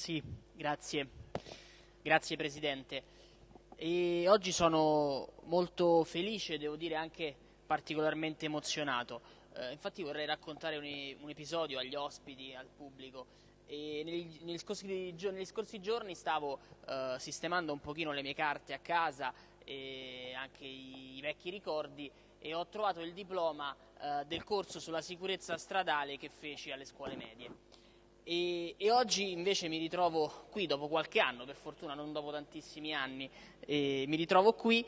Sì, grazie. Grazie Presidente. E oggi sono molto felice, devo dire anche particolarmente emozionato. Eh, infatti vorrei raccontare un, un, episodio agli ospiti, al pubblico. Negli, negli, scorsi, negli, scorsi, giorni stavo eh, sistemando un pochino le mie carte a casa e anche i, i vecchi ricordi e ho trovato il diploma eh, del corso sulla sicurezza stradale che feci alle scuole medie. E, e, oggi invece mi ritrovo qui dopo qualche anno, per fortuna non dopo tantissimi anni, mi ritrovo qui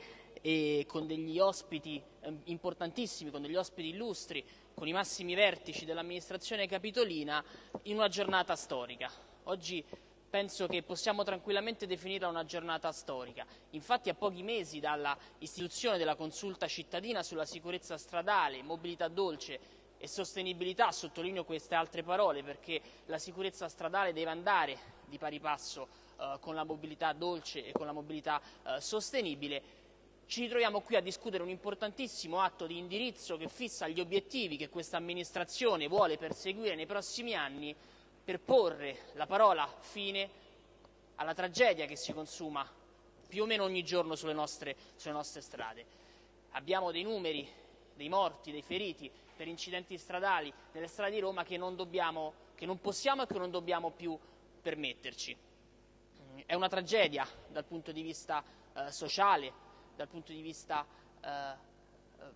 con degli ospiti eh, importantissimi, con degli ospiti illustri, con i massimi vertici dell'amministrazione capitolina in una giornata storica. Oggi penso che possiamo tranquillamente definirla una giornata storica. Infatti a pochi mesi dalla istituzione della consulta cittadina sulla sicurezza stradale, mobilità dolce e sostenibilità, sottolineo queste altre parole perché la sicurezza stradale deve andare di pari passo eh, con la mobilità dolce e con la mobilità eh, sostenibile, ci ritroviamo qui a discutere un importantissimo atto di indirizzo che fissa gli obiettivi che questa amministrazione vuole perseguire nei prossimi anni per porre la parola fine alla tragedia che si consuma più o meno ogni giorno sulle nostre, sulle nostre strade. Abbiamo dei numeri, dei morti, dei feriti per incidenti stradali nelle strade di Roma che non, dobbiamo, che non possiamo e che non dobbiamo più permetterci. È una tragedia dal punto di vista eh, sociale, dal punto di vista eh, eh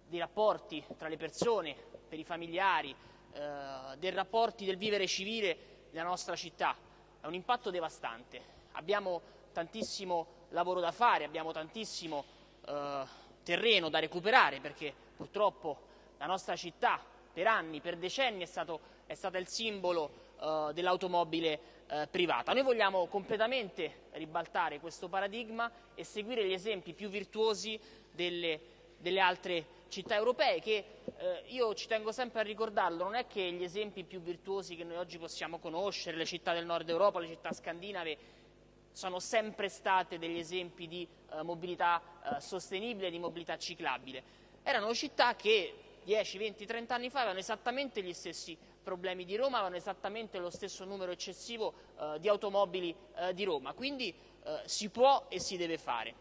dei rapporti tra le persone, per i familiari, eh, dei rapporti del vivere civile nella nostra città. È un impatto devastante. Abbiamo tantissimo lavoro da fare, abbiamo tantissimo eh, terreno da recuperare perché purtroppo la nostra città per anni, per decenni è, stato, è stata il simbolo eh, dell'automobile eh, privata. Noi vogliamo completamente ribaltare questo paradigma e seguire gli esempi più virtuosi delle, delle altre città europee che eh, io ci tengo sempre a ricordarlo, non è che gli esempi più virtuosi che noi oggi possiamo conoscere, le città del nord Europa, le città scandinave, sono sempre state degli esempi di eh, mobilità eh, sostenibile, di mobilità ciclabile. Erano città che 10, 20, 30 anni fa avevano esattamente gli stessi problemi di Roma, avevano esattamente lo stesso numero eccessivo eh, di automobili eh, di Roma, quindi eh, si può e si deve fare.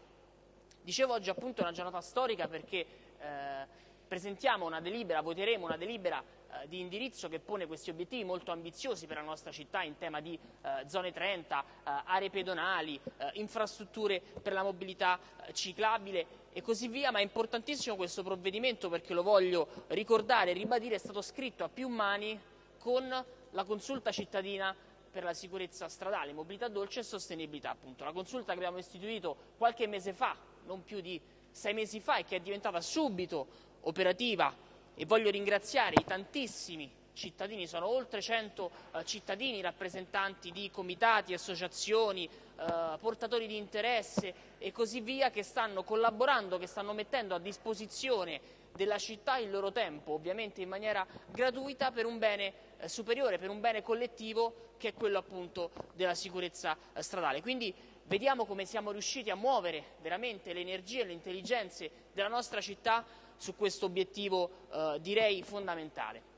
Dicevo oggi appunto è una giornata storica perché eh, presentiamo una delibera, voteremo una delibera eh, di indirizzo che pone questi obiettivi molto ambiziosi per la nostra città in tema di eh, zone 30, eh, aree pedonali, eh, infrastrutture per la mobilità eh, ciclabile e così via, ma è importantissimo questo provvedimento perché lo voglio ricordare e ribadire, è stato scritto a più mani con la consulta cittadina per la sicurezza stradale, mobilità dolce e sostenibilità. Appunto. La consulta che abbiamo istituito qualche mese fa, non più di sei mesi fa e che è diventata subito operativa. E voglio ringraziare i tantissimi cittadini, sono oltre 100 eh, cittadini, rappresentanti di comitati, associazioni, eh, portatori di interesse e così via che stanno collaborando, che stanno mettendo a disposizione della città il loro tempo, ovviamente in maniera gratuita per un bene superiore, per un bene collettivo che è quello appunto della sicurezza eh, stradale. Quindi vediamo come siamo riusciti a muovere veramente le energie e le intelligenze della nostra città su questo obiettivo eh, direi fondamentale.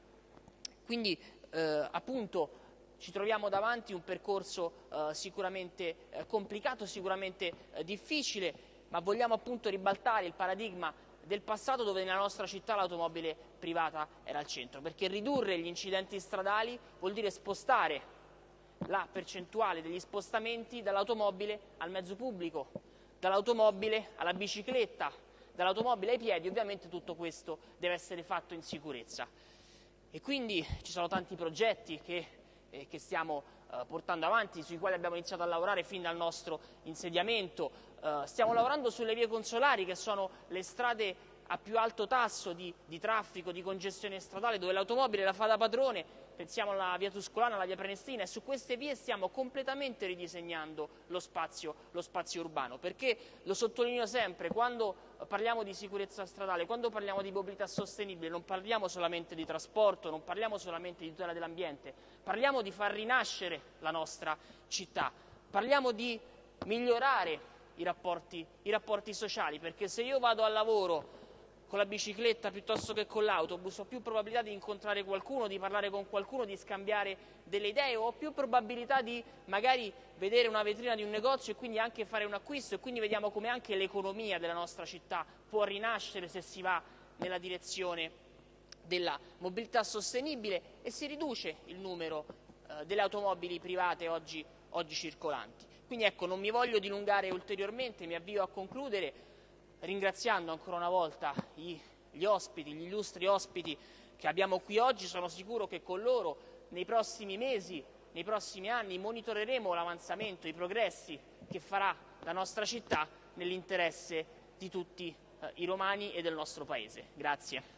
Quindi eh, appunto ci troviamo davanti un percorso eh, sicuramente eh, complicato, sicuramente eh, difficile, ma vogliamo appunto ribaltare il paradigma del passato dove nella nostra città l'automobile privata era al centro, perché ridurre gli incidenti stradali vuol dire spostare la percentuale degli spostamenti dall'automobile al mezzo pubblico, dall'automobile alla bicicletta, dall'automobile ai piedi, ovviamente tutto questo deve essere fatto in sicurezza. E quindi ci sono tanti progetti che, eh, che stiamo eh, portando avanti, sui quali abbiamo iniziato a lavorare fin dal nostro insediamento. Eh, stiamo lavorando sulle vie consolari, che sono le strade a più alto tasso di, di traffico, di congestione stradale, dove l'automobile la fa da padrone pensiamo alla via Tuscolana, alla via Prenestina, e su queste vie stiamo completamente ridisegnando lo spazio, lo spazio urbano, perché lo sottolineo sempre, quando parliamo di sicurezza stradale, quando parliamo di mobilità sostenibile, non parliamo solamente di trasporto, non parliamo solamente di tutela dell'ambiente, parliamo di far rinascere la nostra città, parliamo di migliorare i rapporti, i rapporti sociali, perché se io vado al lavoro con la bicicletta piuttosto che con l'autobus, ho più probabilità di incontrare qualcuno, di parlare con qualcuno, di scambiare delle idee, ho più probabilità di magari vedere una vetrina di un negozio e quindi anche fare un acquisto? E quindi vediamo come anche l'economia della nostra città può rinascere se si va nella direzione della mobilità sostenibile e si riduce il numero eh, delle automobili private oggi, oggi circolanti. Quindi ecco, non mi voglio dilungare ulteriormente, mi avvio a concludere ringraziando ancora una volta gli, ospiti, gli illustri ospiti che abbiamo qui oggi, sono sicuro che con loro nei prossimi mesi, nei prossimi anni monitoreremo l'avanzamento, i progressi che farà la nostra città nell'interesse di tutti eh, i romani e del nostro Paese. Grazie.